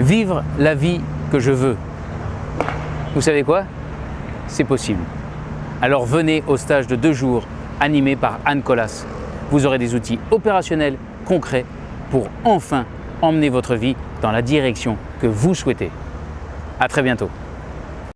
Vivre la vie que je veux. Vous savez quoi? C'est possible. Alors venez au stage de deux jours animé par Anne Collas. Vous aurez des outils opérationnels concrets pour enfin emmener votre vie dans la direction que vous souhaitez. À très bientôt.